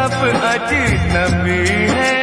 सब अजनबी है।